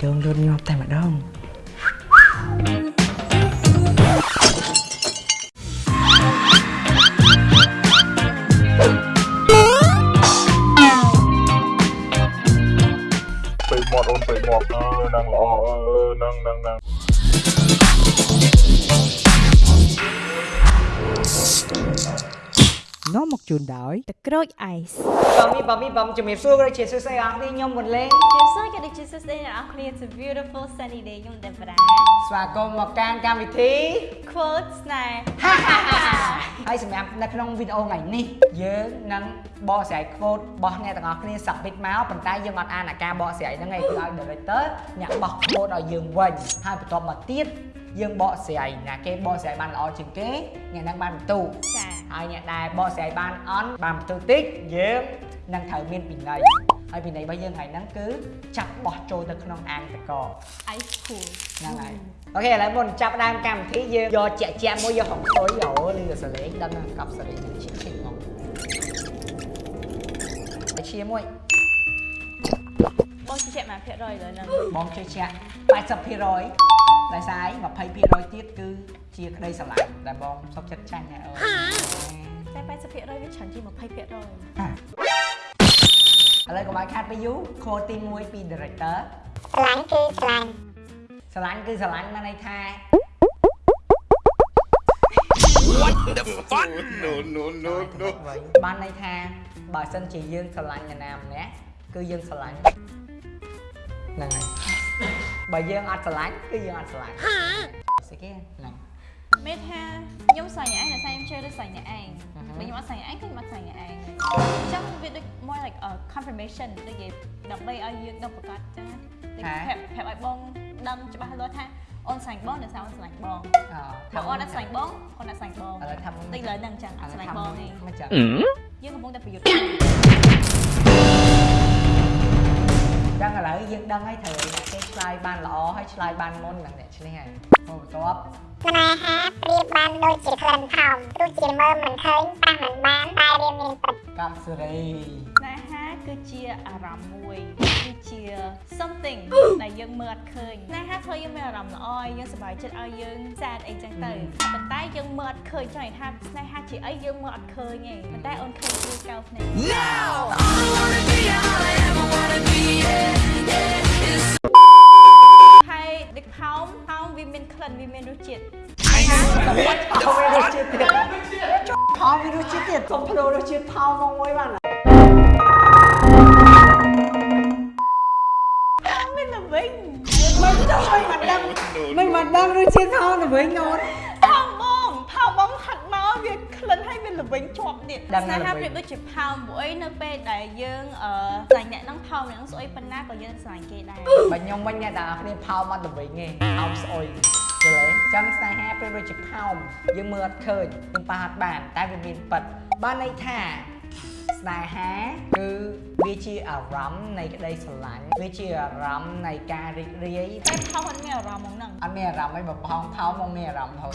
គ្រាន់តែឃើញបេះដូងលូ ជូនដោយទឹកក្រូចអៃសបងមីបងមីបងជំរាបសួរក៏ជាសួស្តីអរគ្នាខ្ញុំមុនលេងជាសួរក៏ដូចជាសួស្តីអ្នកនរគ្នា It's a beautiful sunny day ខ្ញុំតែប្រាស្វាគមន៍មកកាន់កម្មវិធី quote ស្នេហ៍ហើយសម្រាប់នៅក្នុងវីដេអូថ្ងៃនេះយើងនឹងបកស្រាយ quote របស់អ្នកទាំងអស់គ្នា submit មកប៉ុន្តែយើងអត់អានអាការបកស្រាយហ្នឹងឯងគឺឲ្យ director អ្នកបោះ quote ឲ្យយើងវិញហើយបន្ទាប់មកទៀតយើងបកស្រាយណាគេបកស្រាយបានល្អជាងគេអ្នកហ្នឹងបានបន្ទូចា ហើយអ្នកដែលបកស្រាយបានអន់បានបន្ទូតិចយើងនឹងត្រូវមានពិន័យហើយពិន័យរបស់យើងថ្ងៃហ្នឹងគឺចាប់បោះចូលទៅក្នុងអាងតក ice cool ហ្នឹងហើយអូខេឥឡូវមុនចាប់ផ្ដើមកម្មវិធីយើងយកជាក់ជាក់មួយយកហុងស៊ុយអូលឺសលេងដល់នឹងកប់សលេងនឹងឈិះឈិះមកតែឈាមួយបងជិះមកភាគរយលើហ្នឹងបងជឿជាក់80%ដោយសារអី20%ទៀតគឺជាក្តីស្រឡាញ់ដែលបងសុខចិត្តចាញ់ណាអូតែ 80%វាច្រើនជាង20%ឥឡូវកុំឲ្យខាត់ទៅយូរខូទី1ពី director ស្រឡាញ់គឺស្រឡាញ់ស្រឡាញ់គឺស្រឡាញ់មានន័យថា no no no no បានន័យថាបើសិនជាយើងស្រឡាញ់នរណាម្នាក់គឺយើងស្រឡាញ់ហ្នឹងហើយបើយើងអត់ស្រឡាញ់គឺយើងអត់ស្រឡាញ់ស្អីគេហ្នឹង មេថាខ្ញុំស្រឡាញ់ឯងតែខ្ញុំជឿទៅស្រឡាញ់អ្នកឯងអឺហឺបើខ្ញុំអត់ស្រឡាញ់ឯងគឺខ្ញុំអត់ស្រឡាញ់អ្នកឯងអញ្ចឹងវាដូច more like a confirmation ដូចគេដើម្បីឲ្យយើងដឹងប្រកាសចឹងណាដូចប្រាប់ប្រាប់ឲ្យបងដឹងច្បាស់លាស់ថាអូនស្រឡាញ់បងដោយសារអូនស្រឡាញ់បងអបើអូនអត់ស្រឡាញ់បងអូនអត់ស្រឡាញ់បងឥឡូវថាតិចលើហ្នឹងចឹងអត់ស្រឡាញ់បងទេមិនចឹងយើងកំពុងតែប្រយុទ្ធចឹងឥឡូវយើងដឹងហើយត្រូវអ្នកគេ ឆ្លើយបានល្អហើយឆ្លើយបានមុននឹងអ្នកឈ្នះហើយហូបបន្ទាប់ស្នេហាប្រៀបបានដូចជាក្លិនថោមទោះជាមើលមិនឃើញប៉ះមិនបានតែរៀនមានពិតកម្មសេរីស្នេហាគឺជាអារម្មណ៍មួយគឺជា something ដែលយើងមើលអត់ឃើញស្នេហាធ្វើយើងមានអារម្មណ៍ល្អឲ្យយើងសប្បាយចិត្តឲ្យយើង sad អីចឹងទៅប៉ុន្តែយើងមើលអត់ឃើញចង់និយាយថាស្នេហាជាអីយើងមើលអត់ឃើញទេប៉ុន្តែអូនឃើញគឺកៅភ្នែកហើយដឹក ផោមផោមវាមានក្លិនវាមានរសជាតិតែបាច់ថោវារសជាតិទៀតថោវារសជាតិទៀតកុំភ្លោរសជាតិថោមកមួយបានមានល្វិញមិនទៅមិនមិនដឹងមិនមិនដឹងរសជាតិថោទៅវិញអូន កវាក្លិនហើយមានល្វិញជាប់ទៀតដឹងស្នេហាល្វិញប្រៀបដូចជាផោមព្រោះអីនៅពេលដែលយើងអឺស្លាញ់អ្នកហ្នឹងផោមអ្នកហ្នឹងស្អុយប៉ុណ្ណាក៏យើងស្លាញ់គេដែរបើខ្ញុំវិញអ្នកទាំងអស់គ្នាផោមអត់ទៅវិញទេផោមស្អុយយល់ទេអញ្ចឹងស្នេហាពេលដូចជាផោមយើងមើលអត់ឃើញយើងប៉ះអត់បានតែវាមានប៉ិតបានន័យថា ស្នេហាគឺវាជាអារម្មណ៍នៃក្តីស្រឡាញ់វាជាអារម្មណ៍នៃការរីករាយតែផោមអត់មានអារម្មណ៍ហ្មងហ្នឹងអត់មានអារម្មណ៍អីបើផោមផោមមកមានអារម្មណ៍ thôi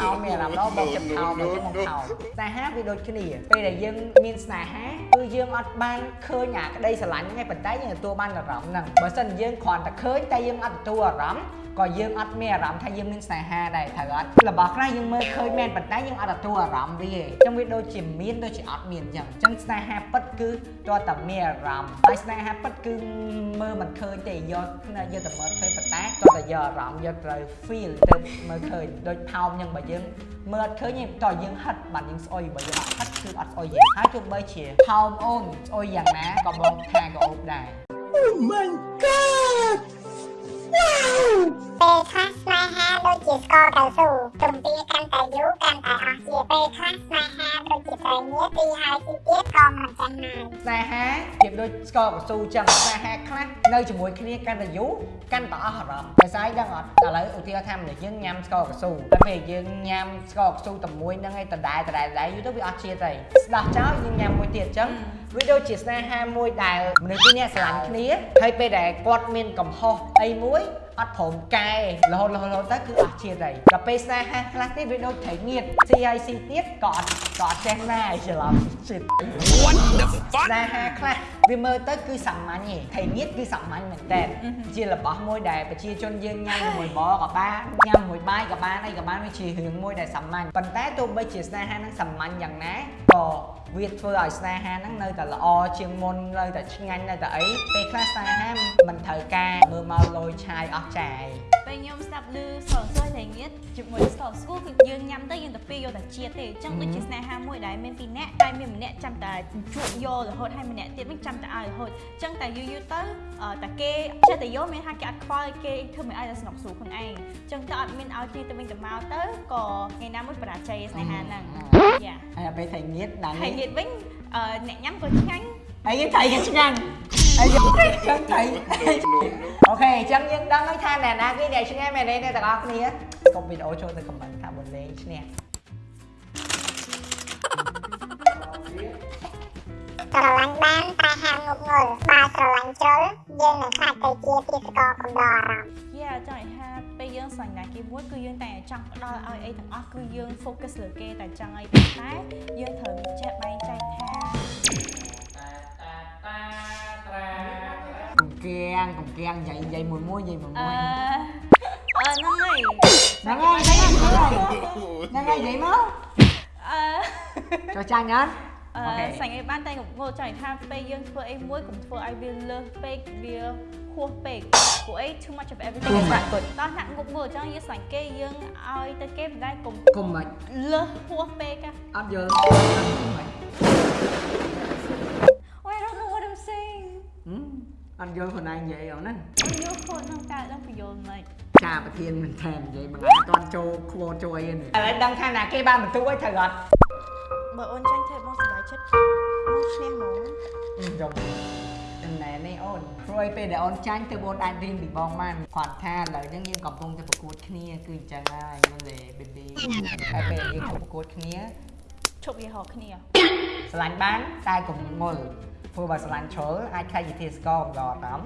ផោមមានអារម្មណ៍ដល់បងចិត្តផោមមកមកផោមស្នេហាវាដូចគ្នាពេលដែលយើងមានស្នេហាគឺយើងអត់បានឃើញអាក្តីស្រឡាញ់ហ្នឹងឯងប៉ុន្តែយើងទទួលបានអារម្មណ៍ហ្នឹងបើមិនយើងគ្រាន់តែឃើញតែយើងអត់ទទួលអារម្មណ៍ ក៏យើងអត់មានអារម្មណ៍ថាយើងមានស្នេហាដែរត្រូវអត់របស់ខ្លះយើងមើលឃើញមែនប៉ុន្តែយើងអត់ទទួលអារម្មណ៍វាទេអញ្ចឹងវាដូចជាមានដូចជាអត់មានអញ្ចឹងអញ្ចឹងស្នេហាពិតគឺតើតែមានអារម្មណ៍ហើយស្នេហាពិតគឺមើលមិនឃើញទេយកភ្នែកយកតែមើលឃើញប៉ុន្តែតើតែយកអារម្មណ៍យកត្រូវ feel ទៅមើលឃើញដូចផោមអញ្ចឹងបើយើងមើលអត់ឃើញទេតើយើងហិតបាទយើងស្អុយបើយើងអត់ហិតគឺអត់ស្អុយទេហើយទោះបីជាផោមអូនស្អុយយ៉ាងណាក៏បងថាក៏អូបដែរពេល ខ្លះស្នេហាដូចជាស្ករកៅស៊ូទំពាកាន់តែយូរកាន់តែអស់ជាពេលខ្លះស្នេហាដូចជាត្រីងៀតទីហើយទីទៀតក៏មិនចាញ់ណាយស្នេហាប្រៀបដូចស្ករកៅស៊ូចឹងស្នេហាខ្លះនៅជាមួយគ្នាកាន់តែយូរកាន់តែអស់អារម្មណ៍ដោយសារអីដឹងអត់ឥឡូវឧទាហរណ៍ថាមនុស្សយើងញ៉ាំស្ករកៅស៊ូតែពេលយើងញ៉ាំស្ករកៅស៊ូតែមួយហ្នឹងឯងដដែលដដែលដដែលយូរទៅវាអស់ជាតិហើយស្ដោះចោលយើងញ៉ាំមួយទៀតចឹងវាដូចជាស្នេហាមួយដែលមនុស្សពីរនាក់ស្រឡាញ់គ្នាហើយពេលដែលគាត់មានកំហុសអីមួយ អត់ព្រមកែរហូតរហូតរហូតទៅគឺអស់ជាតិហើយដល់ពេលស្នេហាខ្លះទៀតវាដូចត្រីងៀតស៊ីហើយស៊ីទៀតក៏អត់ក៏អត់ចេះណាយច្រឡំ shit ស្នេហាខ្លះ វាមើលទៅគឺសាមញ្ញទេថៃងៀតគឺសាមញ្ញមែនតើជារបស់មួយដែលប្រជាជនយើងញ៉ាំជាមួយបក៏បានញ៉ាំជាមួយបាយក៏បានអីក៏បានវាជារឿងមួយដែលសាមញ្ញប៉ុន្តែទោះបីជាស្នេហាហ្នឹងសាមញ្ញយ៉ាងណាក៏វាធ្វើឲ្យស្នេហាហ្នឹងនៅតែល្អជាងមុននៅតែឆ្ងាញ់នៅតែអីពេលខ្លះស្នេហាមិនត្រូវការមើលមកលយឆាយអស់ចាយពេលខ្ញុំស្ដាប់ឮសរសើរតែងៀតជាមួយស្ករស្គូគឺយើងញ៉ាំទៅយើងទៅពីយកតែជាតិទេអញ្ចឹងដូចជាស្នេហាមួយដែលមានពីរនាក់តែមានម្នាក់ចាំតែជួបយករហូតហើយម្នាក់ទៀតវិញចាំតែឲ្យរហូតអញ្ចឹងតែយូរយូរទៅអឺតែគេចេះតែយកមានថាគេអត់ខ្វល់គេធ្វើមិនឲ្យតែស្នុកស្រួលខ្លួនឯងអញ្ចឹងទៅអត់មានឲ្យគ្នាទៅវិញទៅមកទៅក៏ថ្ងៃណាមួយបរាជ័យស្នេហាហ្នឹងយ៉ាហើយពេលថៃងៀតដល់ហើយនេះទៀតវិញអឺអ្នកញ៉ាំក៏ឆ្ងាញ់ហើយយើងថៃក៏ឆ្ងាញ់ហើយយើងចឹងថៃអូខេអញ្ចឹងយើងដឹងហើយថាអ្នកណាគេអ្នកឈ្នះមែនទេអ្នកទាំងអស់គ្នាកុំវីដេអូចូលទៅខមមិនថាបុលេងឈ្នះ ស្រឡាញ់បានតែហាមងប់ងល់បើស្រឡាញ់ជ្រុលយើងនឹងខ្លាចទៅជាទេសកលកំដរអារម្មណ៍យ៉ាចង់ឲ្យថាពេលយើងស្រឡាញ់ណាគេមួយគឺយើងតែចង់ផ្ដល់ឲ្យអីទាំងអស់គឺយើង focus លើគេតែចង់ឲ្យប៉ុន្តែយើងត្រូវចេះបែងចែកថាកុំគៀងកុំគៀងនិយាយនិយាយមួយមួយនិយាយមួយអឺមួយអឺហ្នឹងហើយហ្នឹងហើយហ្នឹងហើយហ្នឹងហើយនិយាយមកអឺចូលចាញ់អត់ អអូខេឺសាញ់អីបានតែងងល់ចង់ឲ្យថាពេលយើងធ្វើអីមួយកុំធ្វើឲ្យវាលើសពេកវាហួសពេកព្រោះអី too much of everything is not good ដល់ណាក់ងប់ងល់អញ្ចឹងយើងស្រឡាញ់គេយើងឲ្យទៅគេមិនដែរកុំកុំមិនលើសហួសពេកហ៎អត់យល់ Oh I don't know what I'm saying អត់យល់ខ្លួនឯងនិយាយអហ្នឹងអត់យល់ខ្លួនហ្នឹងតែដល់បញ្យល់មិនចាប្រធានមិនថែមនិយាយមិនអាចតន់ចូលខ្វល់ចូលអីទេឥឡូវដឹងថាណាគេបានបន្ទូឲ្យត្រូវអត់បើអូនចាញ់ធ្វើបងសប្បាយ ចិត្តបងឈ្នះហ្មងខ្ញុំចំណែននេះអូនព្រោះឯពេលដែលអូនចាញ់ទៅបងអាចរៀនពីបងបានគាត់ថាឥឡូវហ្នឹងយើងកំពុងតែប្រកួតគ្នាគឺអញ្ចឹងហើយមើលលេ baby ហើយពេលយើងទៅប្រកួតគ្នាឈប់យីហោគ្នាស្រឡាញ់បានតែកុំងល់ព្រោះបើស្រឡាញ់ជ្រុលអាចខ្លាចជាធាតុស្ករម្ដងតាម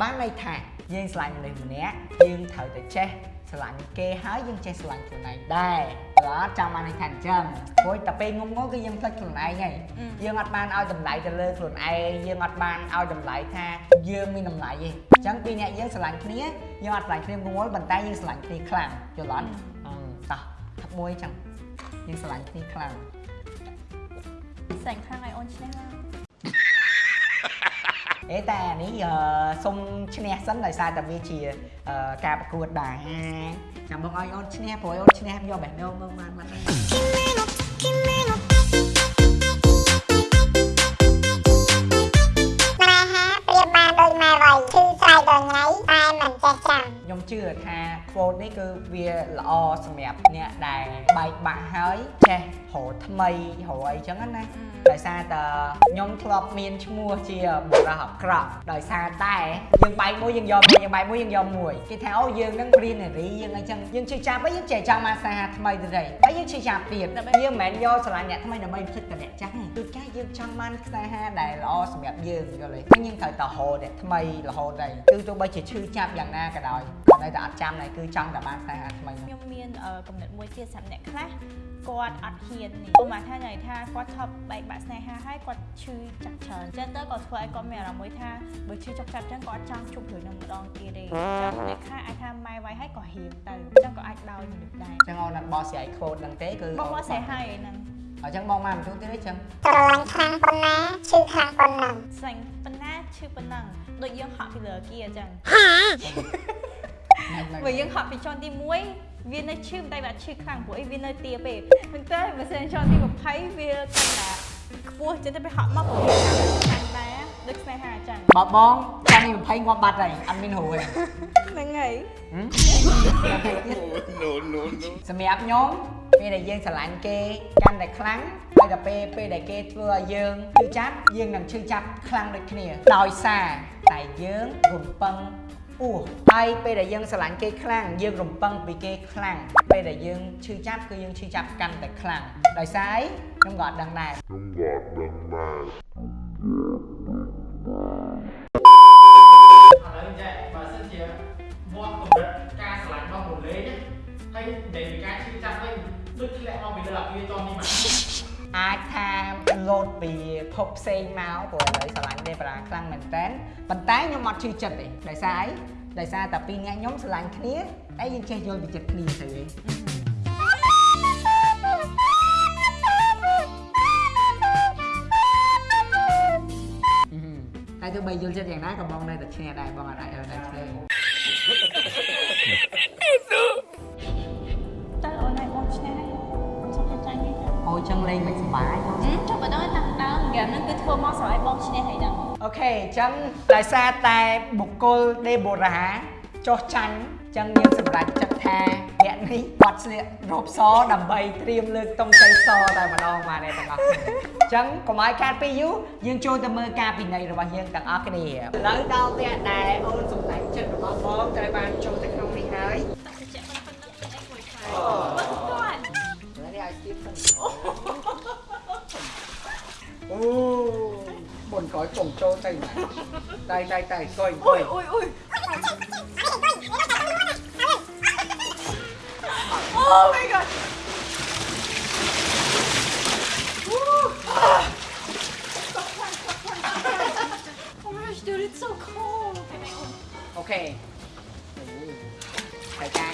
បានន័យថាយើងស្រឡាញ់មនុស្សម្នាក់យើងត្រូវតែចេះស្រឡាញ់គេហើយយើងចេះស្រឡាញ់ខ្លួនឯងដែរ អត់ចាំបានន័យថាអញ្ចឹងព្រោះតែពេលងងល់គឺយើងភ្លេចខ្លួនឯងហើយយើងអត់បានឲ្យតម្លៃទៅលើខ្លួនឯងយើងអត់បានឲ្យតម្លៃថាយើងមានតម្លៃទេអញ្ចឹងពីរអ្នកយើងស្រឡាញ់គ្នាយើងអត់ស្រឡាញ់គ្នាងងល់ប៉ុន្តែយើងស្រឡាញ់គ្នាខ្លាំងយល់អត់អឺតោះថាមួយអញ្ចឹងយើងស្រឡាញ់គ្នាខ្លាំងសាញ់ខាងឲ្យអូនឈ្នះឡើង អេតែអានេះអឺសុំឈ្នះសិនដោយសារតែវាជាអឺការប្រកួតដែរចាំបងឲ្យអូនឈ្នះព្រោះឲ្យអូនឈ្នះយកបេះដូងមកបានបាត់ ថា quote នេះគឺវាល្អសម្រាប់អ្នកដែលបែកបាក់ហើយចេះរកថ្មីរកអីចឹងណាដោយសារតែខ្ញុំធ្លាប់មានឈ្មោះជាបុរសអាក្រក់ដោយសារតែយើងបែកមួយយើងយកមួយយើងបែកមួយយើងយកមួយគេថាអូយើងនឹងព្រានារីយើងអីចឹងយើងជឿចាប់ហើយយើងចេះចង់មកសាហាថ្មីទៅទេហើយយើងជឿចាប់ទៀតយើងមិនមែនយកស្រឡាញ់អ្នកថ្មីដើម្បីភ្លេចតែអ្នកចាស់ទេគឺកាយើងចង់បានខ្សែហាដែលល្អសម្រាប់យើងយល់ទេអញ្ចឹងយើងត្រូវតែរកអ្នកថ្មីរហូតដែរគឺទោះបីជាឈឺចាប់យ៉ាងណាក៏ដោយក៏ នៅតែអត់ចាំដែរគឺចង់តែបានខ្សែហាថ្មីមកខ្ញុំមានអឺកំណត់មួយទៀតសម្រាប់អ្នកខ្លះគាត់អត់ហ៊ាននេះឧបមាថាន័យថាគាត់ឈប់បែកបាក់ស្នេហាហើយគាត់ឈឺចាក់ច្រើនអញ្ចឹងទៅក៏ធ្វើឲ្យគាត់មានអារម្មណ៍មួយថាបើឈឺចុកចាប់អញ្ចឹងគាត់អត់ចង់ជួបរឿងនឹងម្ដងទៀតទេអញ្ចឹងអ្នកខ្លះអាចថាម៉ែវាយហើយក៏ហ៊ានទៅអញ្ចឹងក៏អាចដោយមនុស្សដែរអញ្ចឹងអូនអត់បោះស្រាយ quote ហ្នឹងទេគឺបងមកស្រែហើយឯហ្នឹងអញ្ចឹងបងមកបន្ទូទៀតទេចឹងស្រឡាញ់ខ្លាំងប៉ុណ្ណាឈឺខ្លាំងប៉ុណ្ណឹងស្លាញ់ប៉ុណ្ណាឈឺប៉ុណ្ណឹងដូចយើងហក់ពីលើគីអញ្ចឹង បើយើងហក់ពីជាន់ទី1វានៅឈឺតែវាអត់ឈឺខ្លាំងព្រោះអីវានៅទាពេកប៉ុន្តែបើសិនជាន់ទី20វាកាន់តែខ្ពស់ចឹងទៅពេលហក់មកក៏វាខាងដែរដូចស្នេហាអញ្ចឹងបើបងចាំនេះ20ងាប់បាត់ហើយអត់មានរួចហ្នឹងហើយហឹម no, no, no. សម្រាប់ខ្ញុំពេលដែលយើងស្រឡាញ់គេកាន់តែខ្លាំងហើយដល់ពេលពេលដែលគេធ្វើឲ្យយើងឈឺចាប់យើងនឹងឈឺចាប់ខ្លាំងដូចគ្នាដោយសារតែយើងរំពឹងអួ សហើយពេលដែលយើងស្រឡាញ់គេខ្លាំងយើងរំពឹងពីគេខ្លាំងពេលដែលយើងឈឺចាប់គឺយើងឈឺចាប់កាន់តែខ្លាំងដោយសារអីខ្ញុំក៏អត់ដឹងដែរឥឡូវចេះបើសិនជាមាត់កម្រិតការស្រឡាញ់របស់មុនលេងណាហើយដែលពីការឈឺចាប់វិញដូចធ្លាក់មកពីលើអាគារតនេះមក អាចថាលោតពីភពផ្សេងមកព្រោះឥឡូវស្រឡាញ់ដេបារ៉ាខ្លាំងមែនតើប៉ុន្តែខ្ញុំអត់ជឿចិត្តទេដោយសារអីដោយសារតែពីរនាក់ខ្ញុំស្រឡាញ់គ្នាហើយយើងចេះយល់ពីចិត្តគ្នាទៅឯងតែទោះបីយល់ចិត្តយ៉ាងណាក៏បងនៅតែឈ្នះដែរបងអត់អាចឲ្យតែឈ្នះ អូចឹងលេងមិនសុបាយទេចុះបើដល់តាំងដើមហ្គេមហ្នឹងគឺធ្វើមកស្រ័យបងឆ្នេះហើយហ្នឹងអូខេអញ្ចឹងដោយសារតែបុគ្គលដេបូរ៉ាចោះចាញ់អញ្ចឹងយើងសម្រេចចិត្តថាអ្នកនេះបាត់ស្លៀករ៉ូបសដើម្បីត្រៀមលើកតុងជ័យសតែម្ដងបាទអ្នកទាំងអស់គ្នាអញ្ចឹងកុំឲ្យខាតពីយូរយើងចូលទៅមើលការពិន័យរបស់យើងទាំងអស់គ្នាឥឡូវដល់ពេលដែលអូនសម្រេចចិត្តរបស់បងត្រូវបានចូលទៅ មុនក្រោយចុងចូលទៅណាតែតែតែកុយកុយអុយអុយ Oh my god. Oh my gosh, dude, it's so cold. អូខេហើយការ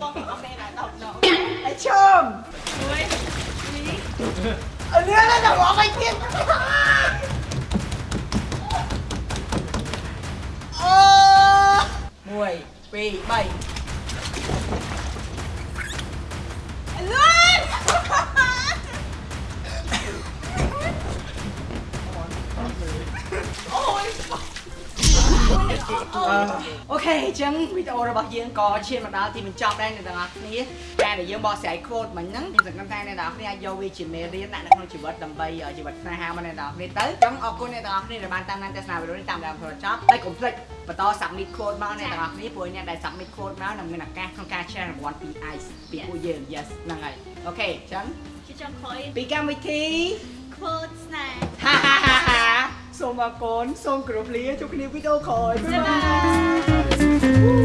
បងអត់ទេដល់ដល់ដល់តែឈើមជួយនេះអលឿនដល់អស់ហើយទៀតអូ1 2 3 Okay អញ្ចឹងវីដេអូរបស់យើងក៏ឈានមកដល់ទីបញ្ចប់ដែរអ្នកទាំងអស់គ្នាតែដែលយើងបកស្រាយ quote មិញហ្នឹងខ្ញុំសង្ឃឹមថាអ្នកទាំងអស់គ្នាអាចយកវាជាមេរៀនដាក់នៅក្នុងជីវិតដើម្បីជីវិតស្នេហារបស់អ្នកទាំងអស់គ្នាទៅអញ្ចឹងអរគុណអ្នកទាំងអស់គ្នាដែលបានតាមដានទស្សនាវីដេអូនេះតាមដានដល់ចប់ហើយកុំភ្លេចបន្ត submit code មកអ្នកទាំងអស់គ្នាព្រោះអ្នកដែល submit code មកនឹងមានឱកាសក្នុងការ share រង្វាន់ពី ICE ពីពួកយើង yes ហ្នឹងហើយ okay អញ្ចឹងជាចុងក្រោយពីកម្មវិធី quote snack ហាហាហាហា សូមអរគុណសូមគោរពលាជួបគ្នាវីដេអូក្រោយ Bye bye